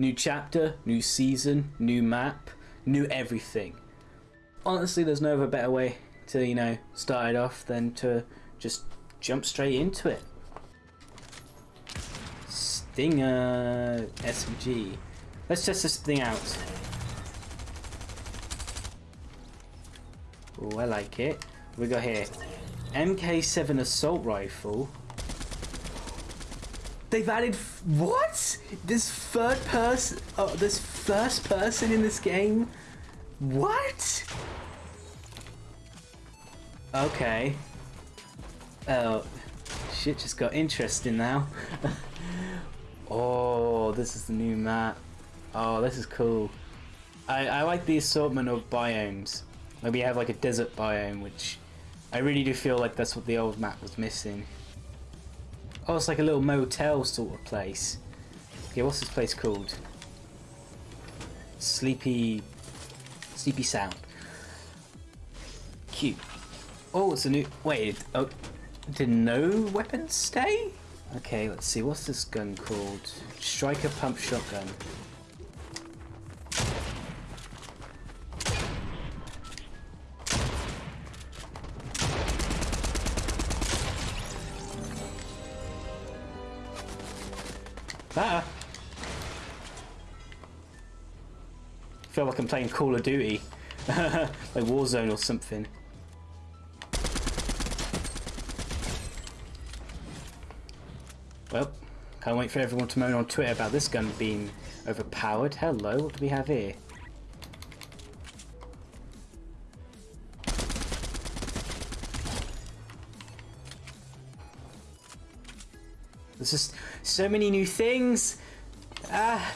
New chapter, new season, new map, new everything. Honestly, there's no other better way to, you know, start it off than to just jump straight into it. Stinger SMG. Let's test this thing out. Oh, I like it. We got here MK7 assault rifle. They've added what? This third person, oh, uh, this first person in this game. What? Okay. Oh, shit just got interesting now. oh, this is the new map. Oh, this is cool. I, I like the assortment of biomes. Like we have like a desert biome, which I really do feel like that's what the old map was missing. Oh, it's like a little motel sort of place. Okay, what's this place called? Sleepy... Sleepy Sound. Cute. Oh, it's a new... Wait, oh, did no weapons stay? Okay, let's see, what's this gun called? Striker Pump Shotgun. Ah! feel like I'm playing Call of Duty. like Warzone or something. Well, can't wait for everyone to moan on Twitter about this gun being overpowered. Hello, what do we have here? There's just so many new things. Ah,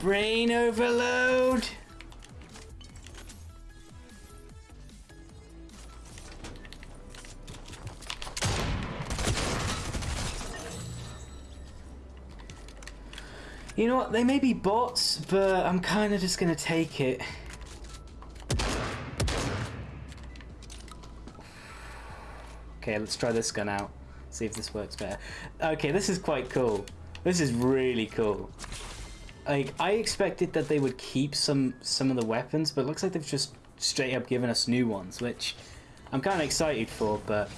brain overload. You know what, they may be bots, but I'm kind of just going to take it. Okay, let's try this gun out. See if this works better. Okay, this is quite cool. This is really cool. Like, I expected that they would keep some some of the weapons, but it looks like they've just straight up given us new ones, which I'm kind of excited for, but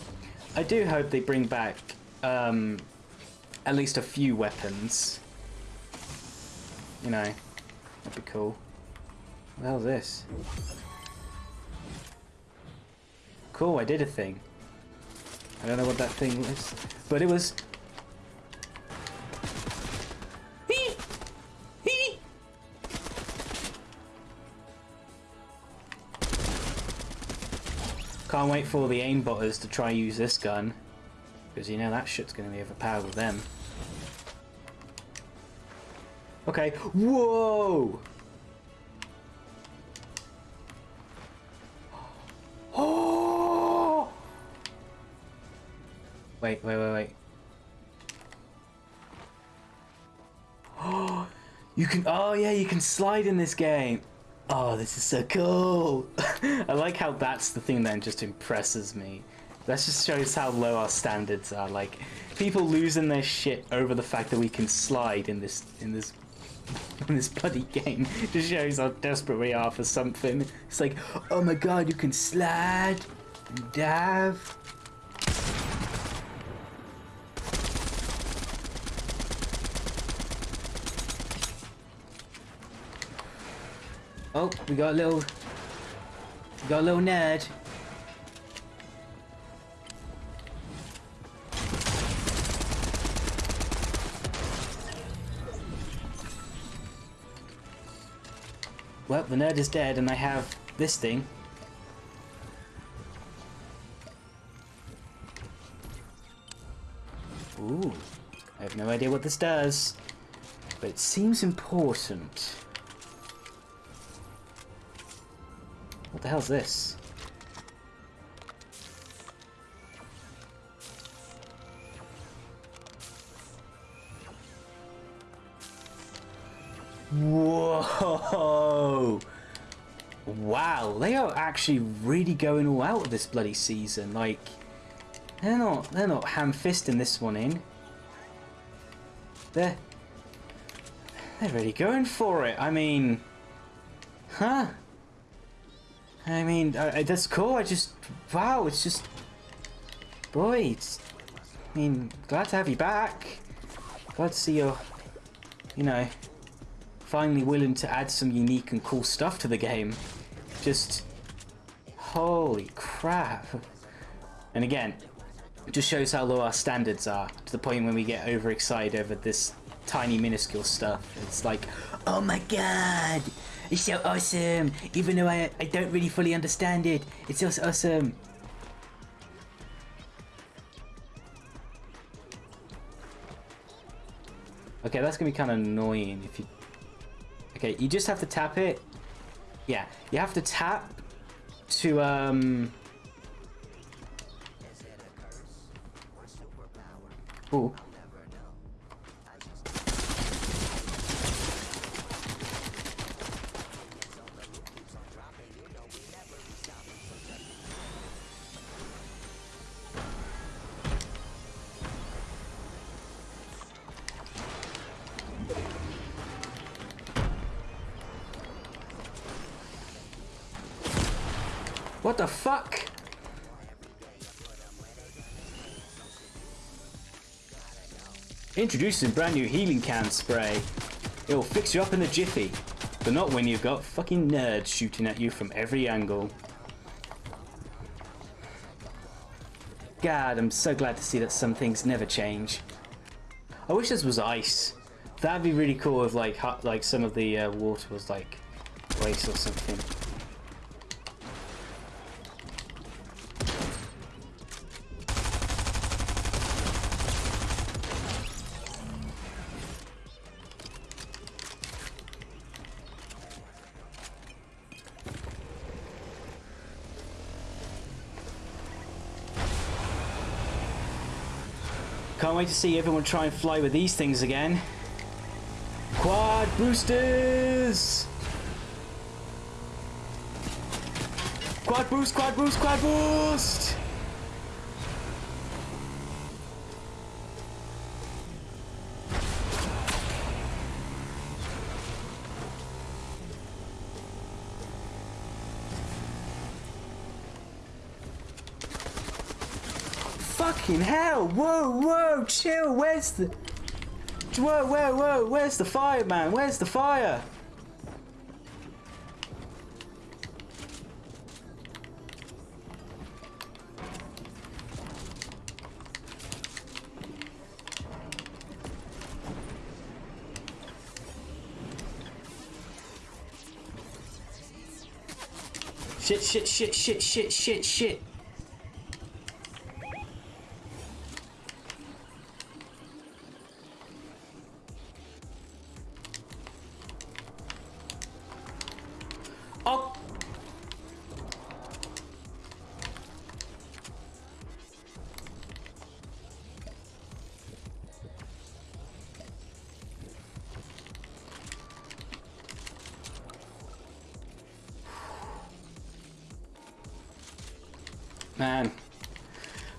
I do hope they bring back um, at least a few weapons. You know, that'd be cool. What the hell's this? Cool, I did a thing. I don't know what that thing was, but it was... Can't wait for the aimbotters to try use this gun, because you know that shit's going to be overpowered with them. Okay. Whoa! Wait, wait, wait, wait. Oh, you can. Oh yeah, you can slide in this game. Oh, this is so cool. I like how that's the thing that just impresses me. That just shows how low our standards are. Like people losing their shit over the fact that we can slide in this in this in this bloody game just shows how desperate we are for something. It's like, oh my god, you can slide and dive. Oh, we got a little, we got a little nerd. Well, the nerd is dead and I have this thing. Ooh, I have no idea what this does, but it seems important. What the hell's this? Whoa! Wow, they are actually really going all out with this bloody season. Like, they're not they're not ham-fisting this one in. They're They're really going for it. I mean, huh? I mean, that's cool. I just, wow, it's just, boy, it's, I mean, glad to have you back. Glad to see you're, you know, finally willing to add some unique and cool stuff to the game. Just, holy crap. And again, it just shows how low our standards are, to the point when we get overexcited over this tiny minuscule stuff. It's like, oh my god, it's so awesome. Even though I, I don't really fully understand it, it's so awesome. Okay, that's gonna be kind of annoying if you... Okay, you just have to tap it. Yeah, you have to tap to, um... Ooh. What the fuck? Introducing brand new healing can spray. It'll fix you up in a jiffy. But not when you've got fucking nerds shooting at you from every angle. God, I'm so glad to see that some things never change. I wish this was ice. That'd be really cool if like like some of the uh, water was like ice or something. Can't wait to see everyone try and fly with these things again. Quad boosters! Quad boost, quad boost, quad boost! Fucking hell! Whoa, whoa, chill. Where's the? Whoa, whoa, whoa! Where's the fire, man? Where's the fire? Shit, shit, shit, shit, shit, shit, shit. Man.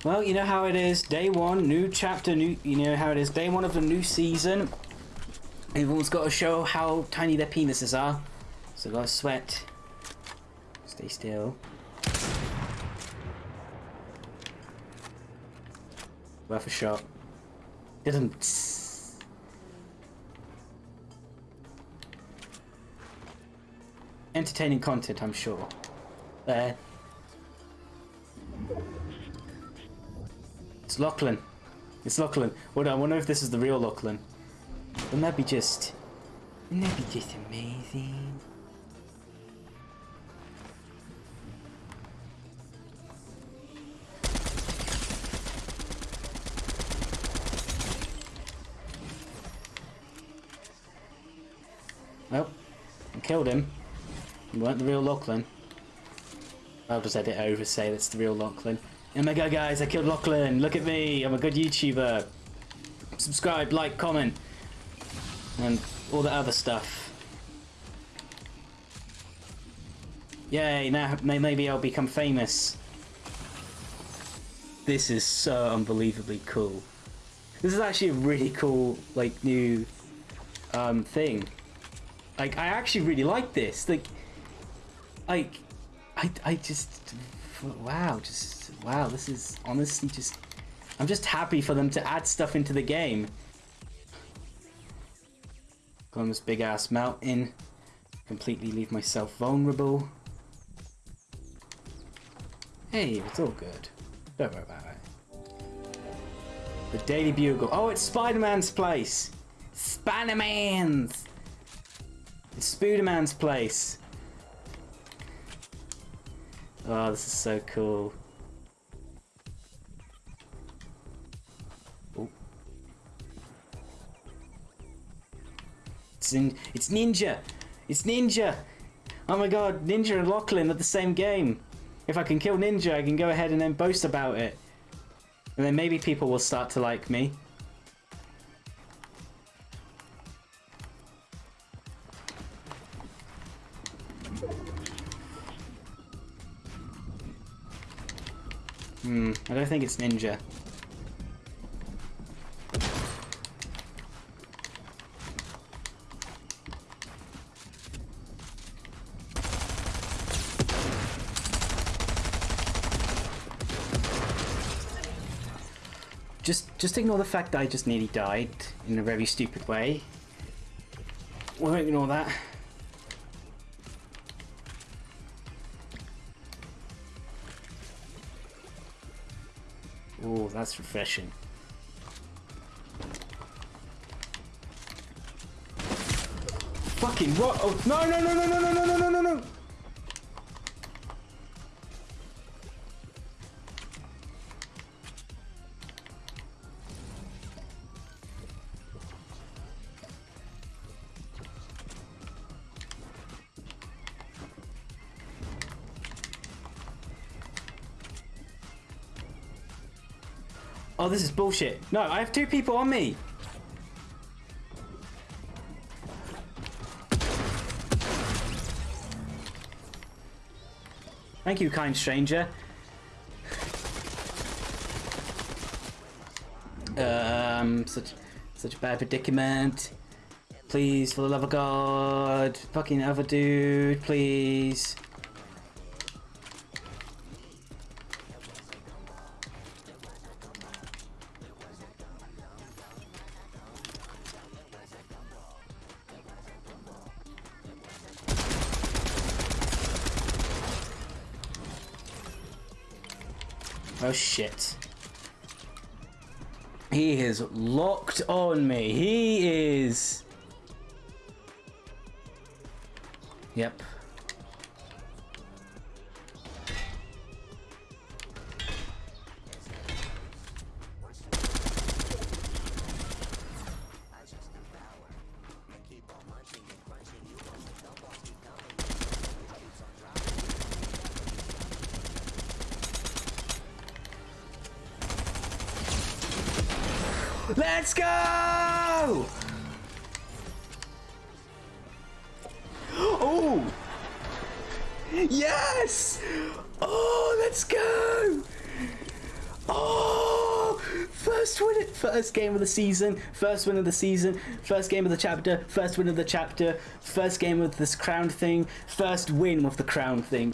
Well, you know how it is. Day one, new chapter, new. You know how it is. Day one of the new season. Everyone's got to show how tiny their penises are. So gotta sweat. Stay still. Worth a shot. Didn't. Entertaining content, I'm sure. There. Lachlan. It's Lachlan. On, I wonder if this is the real Lachlan. Wouldn't that be just... Wouldn't that be just amazing? Well, I killed him. You weren't the real Lachlan. I'll just edit over say that's the real Lachlan. Oh my god guys, I killed Lachlan! Look at me! I'm a good YouTuber! Subscribe, like, comment, and all the other stuff. Yay, now maybe I'll become famous. This is so unbelievably cool. This is actually a really cool, like, new um, thing. Like, I actually really like this. Like, like, I, I just, wow, just, wow, this is honestly just, I'm just happy for them to add stuff into the game. Go on this big ass mountain, completely leave myself vulnerable. Hey, it's all good. Don't worry about it. The Daily Bugle. Oh, it's Spider-Man's place. Spider-Man's. It's Spider-Man's place. Oh, this is so cool. It's in, it's Ninja! It's Ninja! Oh my god, Ninja and Lachlan are the same game. If I can kill Ninja, I can go ahead and then boast about it. And then maybe people will start to like me. Hmm, I don't think it's Ninja. Just, ignore the fact that I just nearly died in a very stupid way. We won't ignore that. Oh, that's refreshing. Fucking what? Oh, no, no, no, no, no, no, no, no, no, no, Oh, this is bullshit. No, I have two people on me. Thank you, kind stranger. Um, such, such a bad predicament. Please, for the love of God. Fucking other dude, please. Oh shit. He is locked on me. He is. Yep. Let's go! Oh! Yes! Oh, let's go! Oh! First win, it first game of the season, first win of the season, first game of the chapter, first win of the chapter, first game of this crown thing, first win of the crown thing.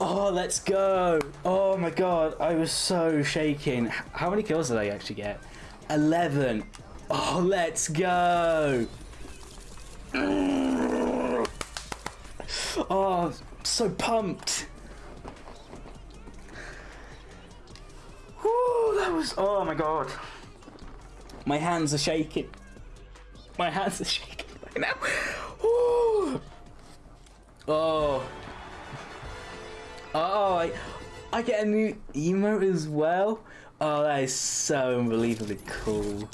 Oh, let's go! Oh my god, I was so shaking. How many kills did I actually get? 11. Oh, let's go. Oh, so pumped. Whew, that was, oh my god. My hands are shaking. My hands are shaking right now. Whew. Oh. Oh, I, I get a new emote as well. Oh, that is so unbelievably cool.